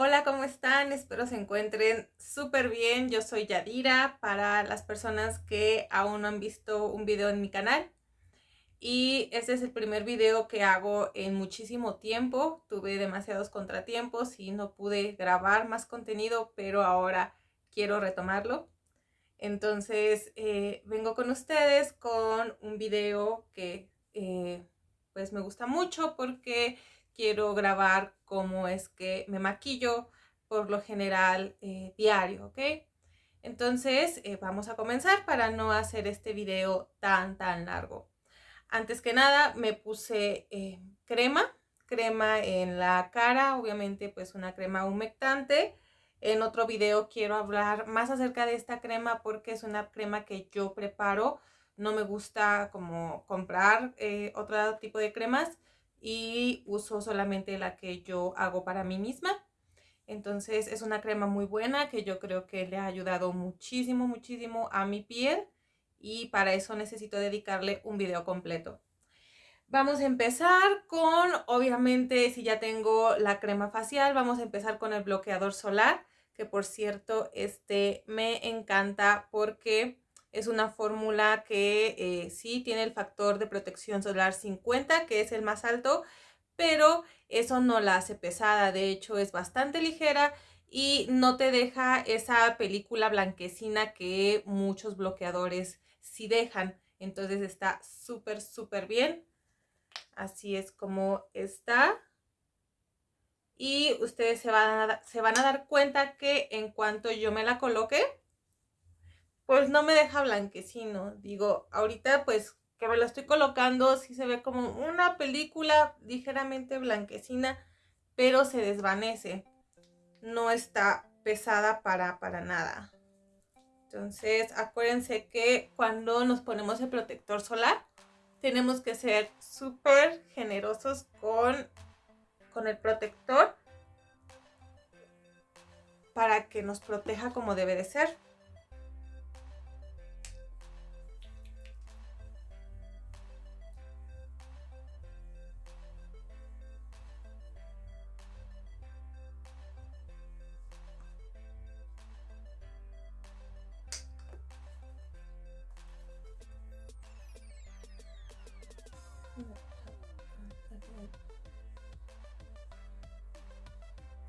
Hola, ¿cómo están? Espero se encuentren súper bien. Yo soy Yadira para las personas que aún no han visto un video en mi canal. Y este es el primer video que hago en muchísimo tiempo. Tuve demasiados contratiempos y no pude grabar más contenido, pero ahora quiero retomarlo. Entonces eh, vengo con ustedes con un video que eh, pues me gusta mucho porque quiero grabar cómo es que me maquillo por lo general eh, diario, ¿ok? Entonces eh, vamos a comenzar para no hacer este video tan tan largo. Antes que nada me puse eh, crema, crema en la cara, obviamente pues una crema humectante. En otro video quiero hablar más acerca de esta crema porque es una crema que yo preparo. No me gusta como comprar otro tipo de cremas y uso solamente la que yo hago para mí misma. Entonces es una crema muy buena que yo creo que le ha ayudado muchísimo, muchísimo a mi piel y para eso necesito dedicarle un video completo. Vamos a empezar con, obviamente, si ya tengo la crema facial, vamos a empezar con el bloqueador solar, que por cierto, este me encanta porque es una fórmula que eh, sí tiene el factor de protección solar 50, que es el más alto, pero eso no la hace pesada. De hecho, es bastante ligera y no te deja esa película blanquecina que muchos bloqueadores sí dejan. Entonces está súper, súper bien. Así es como está. Y ustedes se van, a, se van a dar cuenta que en cuanto yo me la coloque, pues no me deja blanquecino. Digo, ahorita pues que me lo estoy colocando, sí se ve como una película ligeramente blanquecina, pero se desvanece. No está pesada para, para nada. Entonces, acuérdense que cuando nos ponemos el protector solar, tenemos que ser súper generosos con, con el protector para que nos proteja como debe de ser.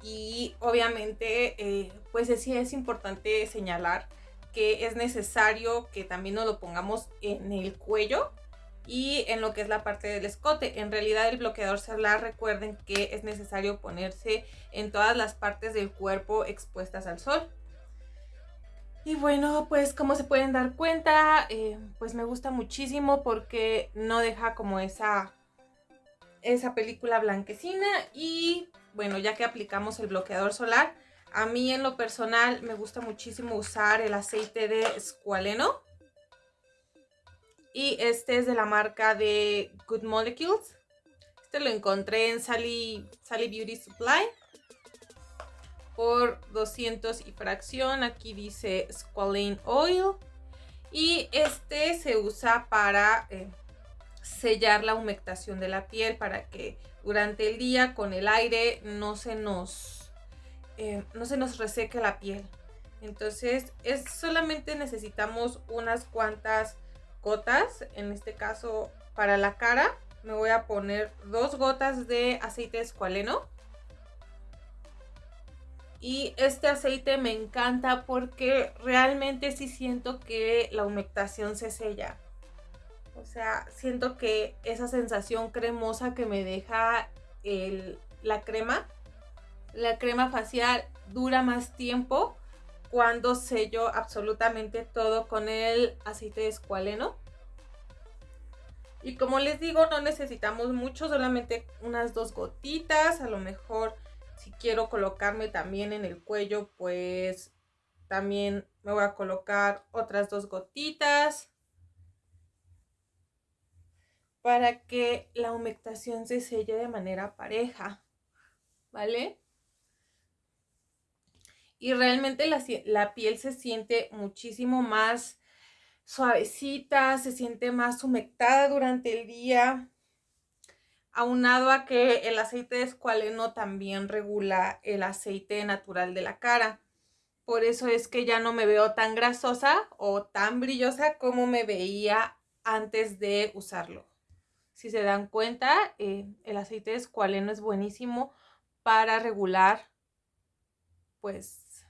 Y obviamente, eh, pues sí es importante señalar que es necesario que también nos lo pongamos en el cuello y en lo que es la parte del escote. En realidad el bloqueador solar, recuerden que es necesario ponerse en todas las partes del cuerpo expuestas al sol. Y bueno, pues como se pueden dar cuenta, eh, pues me gusta muchísimo porque no deja como esa, esa película blanquecina y bueno, ya que aplicamos el bloqueador solar, a mí en lo personal me gusta muchísimo usar el aceite de escualeno. Y este es de la marca de Good Molecules. Este lo encontré en Sally, Sally Beauty Supply. Por 200 y fracción. Aquí dice Squalane Oil. Y este se usa para eh, sellar la humectación de la piel. Para que durante el día con el aire no se nos, eh, no se nos reseque la piel. Entonces es solamente necesitamos unas cuantas gotas, en este caso para la cara me voy a poner dos gotas de aceite escualeno. Y este aceite me encanta porque realmente sí siento que la humectación se sella. O sea, siento que esa sensación cremosa que me deja la crema, la crema facial dura más tiempo cuando sello absolutamente todo con el aceite de escualeno. Y como les digo, no necesitamos mucho, solamente unas dos gotitas. A lo mejor si quiero colocarme también en el cuello, pues también me voy a colocar otras dos gotitas para que la humectación se selle de manera pareja, ¿vale? Y realmente la, piel se siente muchísimo más suavecita, se siente más humectada durante el día. aunado a que el aceite de escualeno también regula el aceite natural de la cara. Por eso es que ya no me veo tan grasosa o tan brillosa como me veía antes de usarlo. Si se dan cuenta, eh, el aceite de escualeno es buenísimo para regular pues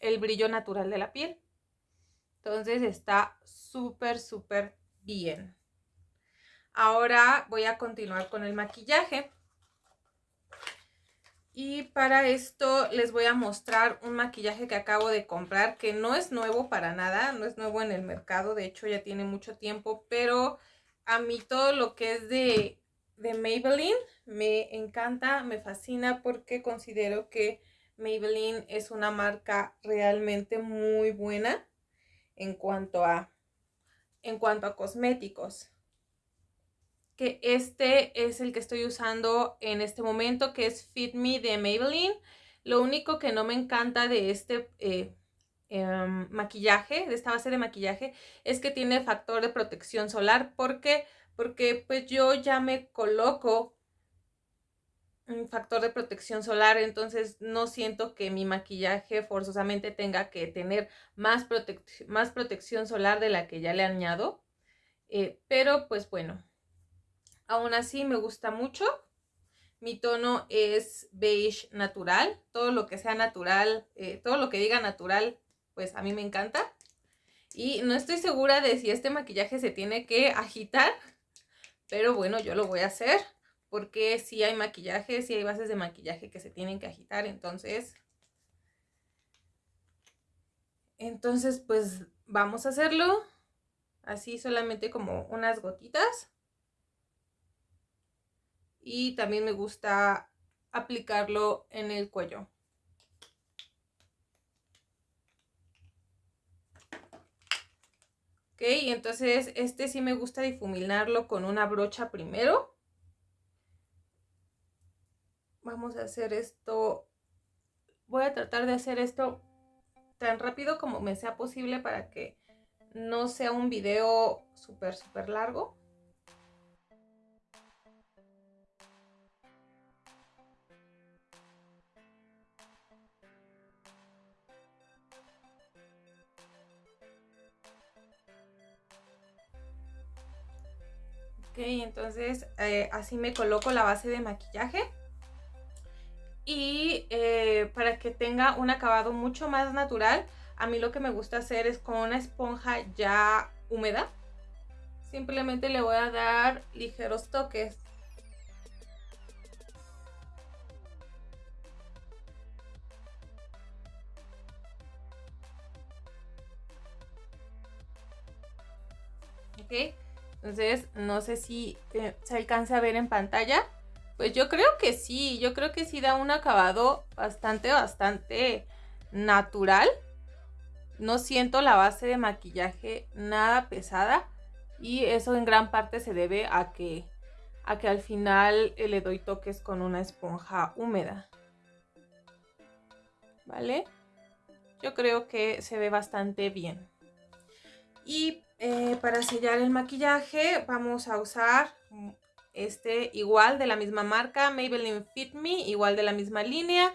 el brillo natural de la piel. Entonces está súper, súper bien. Ahora voy a continuar con el maquillaje. Y para esto les voy a mostrar un maquillaje que acabo de comprar, que no es nuevo para nada, no es nuevo en el mercado, de hecho ya tiene mucho tiempo, pero a mí todo lo que es de, de Maybelline me encanta, me fascina porque considero que Maybelline es una marca realmente muy buena en cuanto a, en cuanto a cosméticos que este es el que estoy usando en este momento, que es Fit Me de Maybelline. Lo único que no me encanta de este eh, em, maquillaje, de esta base de maquillaje, es que tiene factor de protección solar. ¿Por qué? Porque pues yo ya me coloco un factor de protección solar, entonces no siento que mi maquillaje forzosamente tenga que tener más, más protección solar de la que ya le añado. Eh, pero pues bueno, Aún así me gusta mucho. Mi tono es beige natural. Todo lo que sea natural, eh, todo lo que diga natural, pues a mí me encanta. Y no estoy segura de si este maquillaje se tiene que agitar. Pero bueno, yo lo voy a hacer. Porque si hay maquillaje, si hay bases de maquillaje que se tienen que agitar. Entonces, entonces pues vamos a hacerlo. Así solamente como unas gotitas y también me gusta aplicarlo en el cuello. Ok, entonces este sí me gusta difuminarlo con una brocha primero. Vamos a hacer esto. Voy a tratar de hacer esto tan rápido como me sea posible para que no sea un video súper, súper largo. Ok, entonces eh, así me coloco la base de maquillaje. Y eh, para que tenga un acabado mucho más natural, a mí lo que me gusta hacer es con una esponja ya húmeda. Simplemente le voy a dar ligeros toques. Entonces, no sé si eh, se alcanza a ver en pantalla. Pues yo creo que sí, yo creo que sí da un acabado bastante, bastante natural. No siento la base de maquillaje nada pesada. Y eso en gran parte se debe a que, a que al final eh, le doy toques con una esponja húmeda. ¿Vale? Yo creo que se ve bastante bien. Y eh, para sellar el maquillaje vamos a usar este igual de la misma marca, Maybelline Fit Me, igual de la misma línea,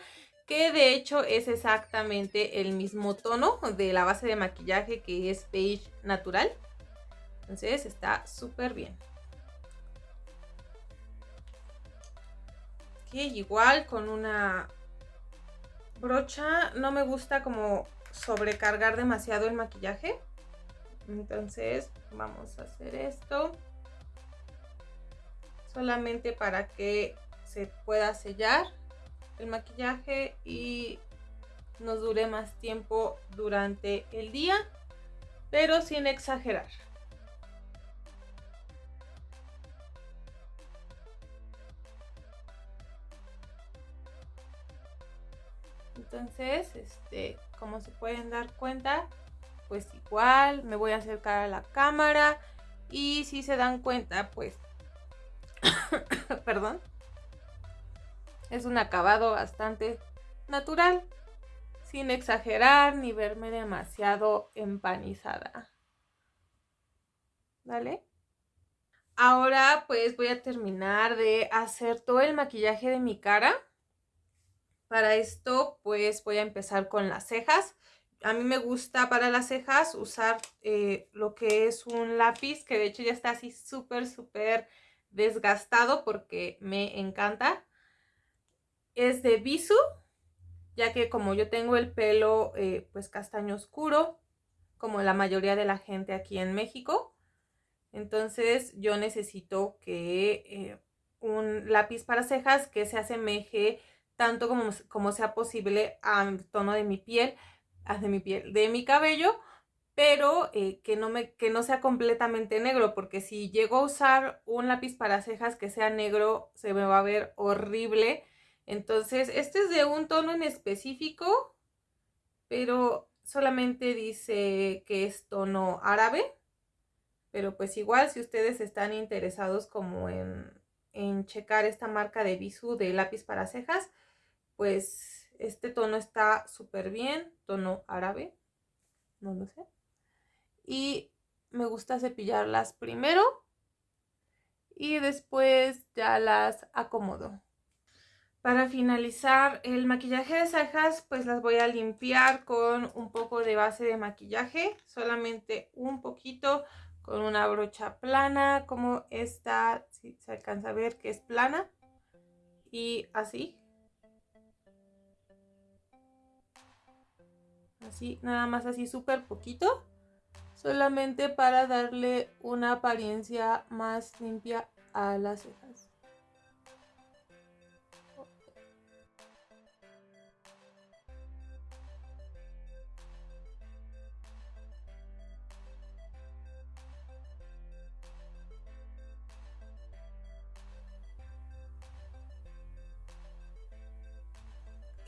que de hecho es exactamente el mismo tono de la base de maquillaje que es beige natural. Entonces está súper bien. igual con una brocha, no me gusta como sobrecargar demasiado el maquillaje. Entonces vamos a hacer esto. Solamente para que se pueda sellar el maquillaje y nos dure más tiempo durante el día, pero sin exagerar. Entonces, este, como se pueden dar cuenta, pues igual me voy a acercar a la cámara y si se dan cuenta pues perdón es un acabado bastante natural sin exagerar ni verme demasiado empanizada ¿vale? Ahora pues voy a terminar de hacer todo el maquillaje de mi cara. Para esto pues voy a empezar con las cejas. A mí me gusta para las cejas usar eh, lo que es un lápiz que de hecho ya está así súper súper desgastado porque me encanta. Es de Bisu, ya que como yo tengo el pelo eh, pues castaño oscuro, como la mayoría de la gente aquí en México, entonces yo necesito que eh, un lápiz para cejas que se asemeje tanto como, como sea posible al tono de mi piel, de mi piel, de mi cabello, pero eh, que, no me, que no sea completamente negro, porque si llego a usar un lápiz para cejas que sea negro, se me va a ver horrible. Entonces, este es de un tono en específico, pero solamente dice que es tono árabe. Pero pues igual, si ustedes están interesados como en, en checar esta marca de Bisú de lápiz para cejas, pues este tono está súper bien, tono árabe, no lo sé. Y me gusta cepillarlas primero y después ya las acomodo. Para finalizar el maquillaje de cejas, pues las voy a limpiar con un poco de base de maquillaje, solamente un poquito con una brocha plana como esta, si se alcanza a ver que es plana y así. Así, nada más así súper poquito, solamente para darle una apariencia más limpia a las cejas.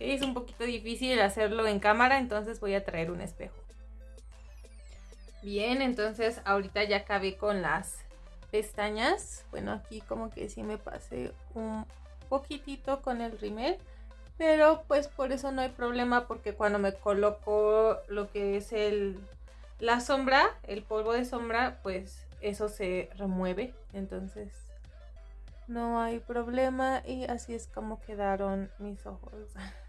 Es un poquito difícil hacerlo en cámara, entonces voy a traer un espejo. Bien, entonces ahorita ya acabé con las pestañas. Bueno, aquí como que sí me pasé un poquitito con el rímel. Pero pues por eso no hay problema porque cuando me coloco lo que es el, la sombra, el polvo de sombra, pues eso se remueve. Entonces no hay problema y así es como quedaron mis ojos.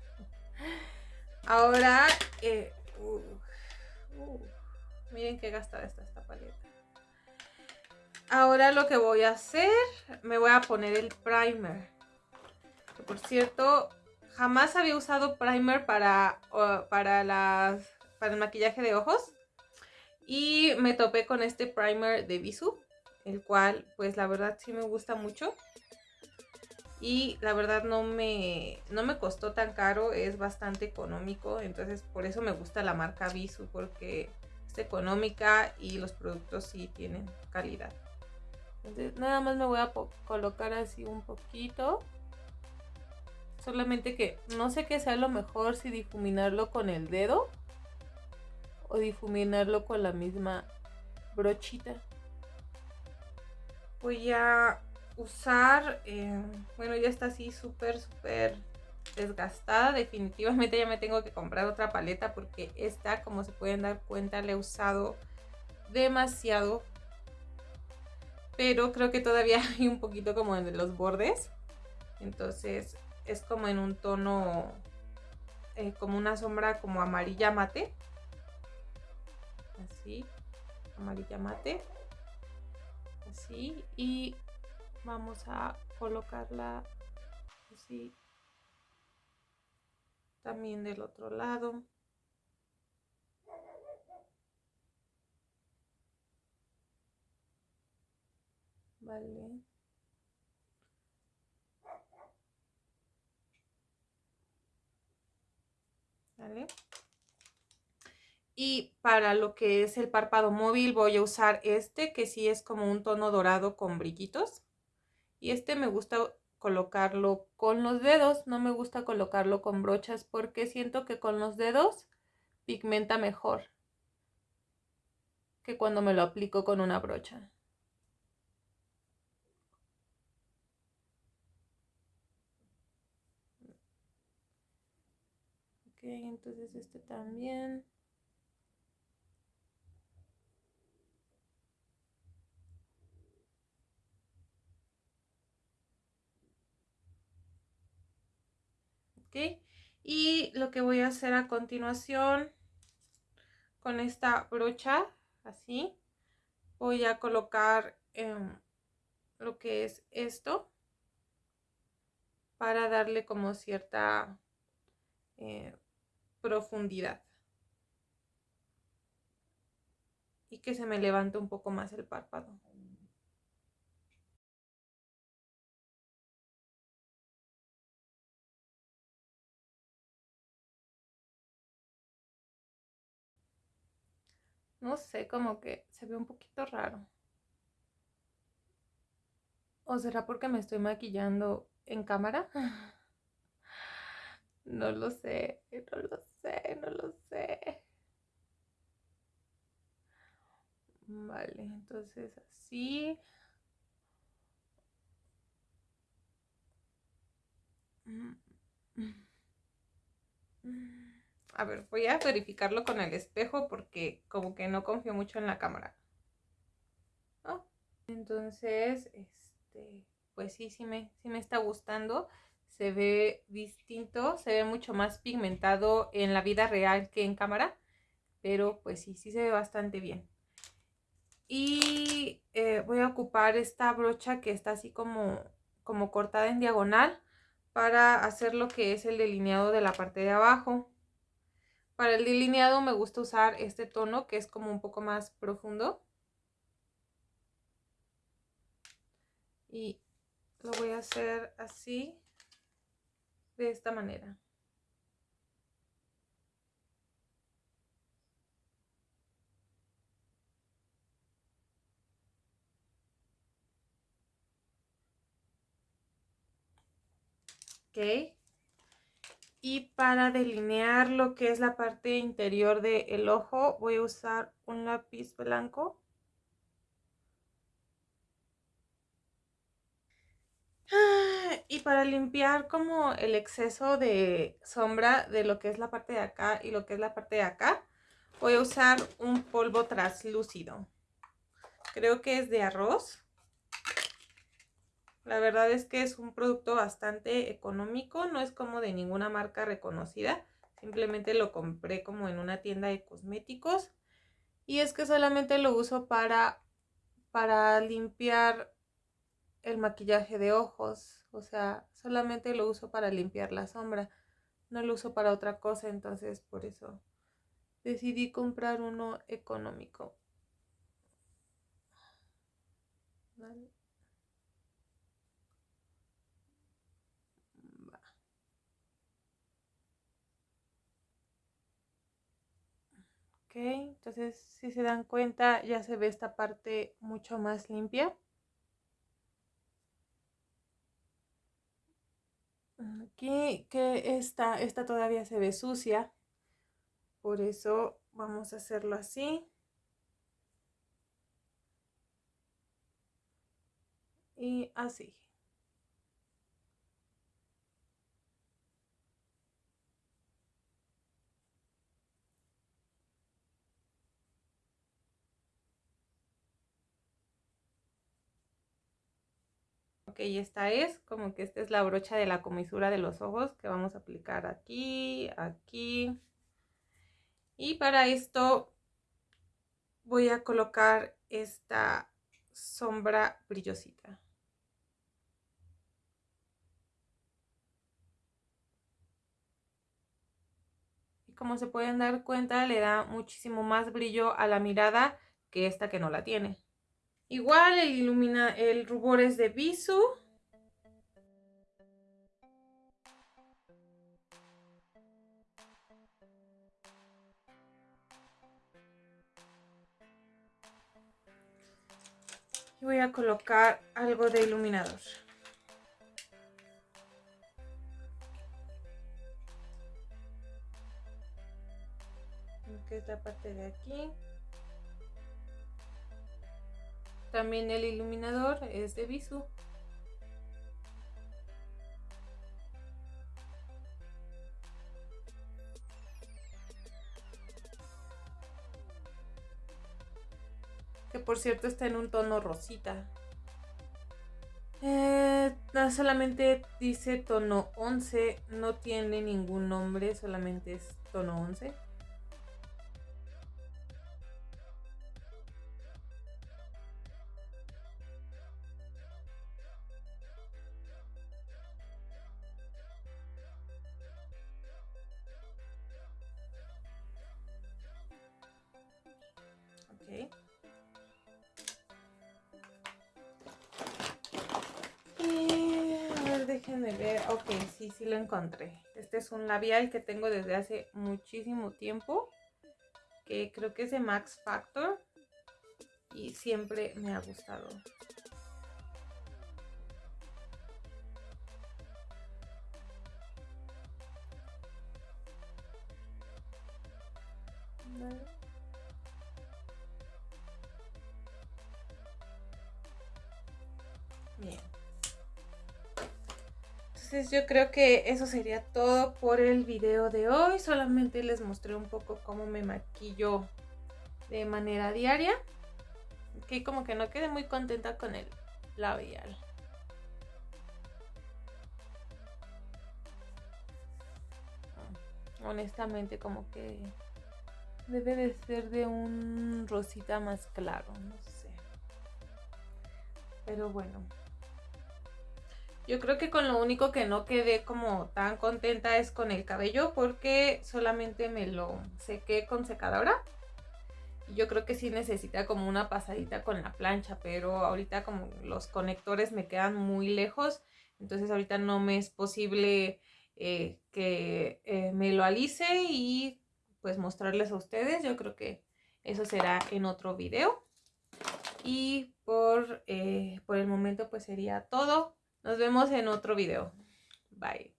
Ahora, eh, miren qué gastada está esta paleta. Ahora lo que voy a hacer, me voy a poner el primer. por cierto, jamás había usado primer para, para, el maquillaje de ojos. Y me topé con este primer de Bisú, el cual pues la verdad sí me gusta mucho y la verdad no me, no me costó tan caro, es bastante económico, entonces por eso me gusta la marca Bisu porque es económica y los productos sí tienen calidad. Entonces nada más me voy a colocar así un poquito. Solamente que no sé qué sea lo mejor si difuminarlo con el dedo o difuminarlo con la misma brochita. Voy a usar, eh, bueno, ya está así súper, súper desgastada. Definitivamente ya me tengo que comprar otra paleta porque esta, como se pueden dar cuenta, la he usado demasiado. Pero creo que todavía hay un poquito como en los bordes. Entonces es como en un tono, eh, como una sombra como amarilla mate. Así, amarilla mate. Así. Y vamos a colocarla así también del otro lado. Vale. Vale. Y para lo que es el párpado móvil voy a usar este que sí es como un tono dorado con brillitos y este me gusta colocarlo con los dedos, no me gusta colocarlo con brochas porque siento que con los dedos pigmenta mejor que cuando me lo aplico con una brocha. Ok, entonces este también. Y lo que voy a hacer a continuación con esta brocha, así, voy a colocar em, lo que es esto para darle como cierta eh, profundidad. Y que se me levante un poco más el párpado. No sé, como que se ve un poquito raro. ¿O será porque me estoy maquillando en cámara? No lo sé, no lo sé, no lo sé. Vale, entonces así. A ver, voy a verificarlo con el espejo porque como que no confío mucho en la cámara. Entonces, este, pues sí, sí me, sí me está gustando se ve distinto, se ve mucho más pigmentado en la vida real que en cámara, pero pues sí, sí se ve bastante bien. Y eh, voy a ocupar esta brocha que está así como, como cortada en diagonal para hacer lo que es el delineado de la parte de abajo. Para el delineado me gusta usar este tono que es como un poco más profundo. Y lo voy a hacer así de esta manera. Ok. Y para delinear lo que es la parte interior del ojo, voy a usar un lápiz blanco. Y para limpiar como el exceso de sombra de lo que es la parte de acá y lo que es la parte de acá, voy a usar un polvo translúcido. Creo que es de arroz. La verdad es que es un producto bastante económico, no es como de ninguna marca reconocida. Simplemente lo compré como en una tienda de cosméticos. Y es que solamente lo uso para, para limpiar el maquillaje de ojos. O sea, solamente lo uso para limpiar la sombra. No lo uso para otra cosa, entonces por eso decidí comprar uno económico. Entonces si se dan cuenta ya se ve esta parte mucho más limpia. Aquí que esta, esta todavía se ve sucia. Por eso vamos a hacerlo así. Y así. Ok, esta es como que esta es la brocha de la comisura de los ojos que vamos a aplicar aquí, aquí. Y para esto voy a colocar esta sombra brillosita. Y como se pueden dar cuenta, le da muchísimo más brillo a la mirada que esta que no la tiene. Igual el, ilumina, el rubor es de Visu. Y voy a colocar algo de iluminador. Que es la parte de aquí. También el iluminador es de Visu. Que por cierto está en un tono rosita. Eh, solamente dice tono 11, no tiene ningún nombre, solamente es tono 11. Encontré. Este es un labial que tengo desde hace muchísimo tiempo. Que creo que es de Max Factor. Y siempre me ha gustado. Yo creo que eso sería todo por el video de hoy. Solamente les mostré un poco cómo me maquillo de manera diaria. Que como que no quedé muy contenta con el labial. Honestamente como que debe de ser de un rosita más claro, no sé. Pero bueno. Yo creo que con lo único que no quedé como tan contenta es con el cabello porque solamente me lo sequé con secadora. Yo creo que sí necesita como una pasadita con la plancha, pero ahorita como los conectores me quedan muy lejos, entonces ahorita no me es posible eh, que eh, me lo alice y pues mostrarles a ustedes. Yo creo que eso será en otro video. Y por, eh, por el momento pues sería todo. Nos vemos en otro video. Bye.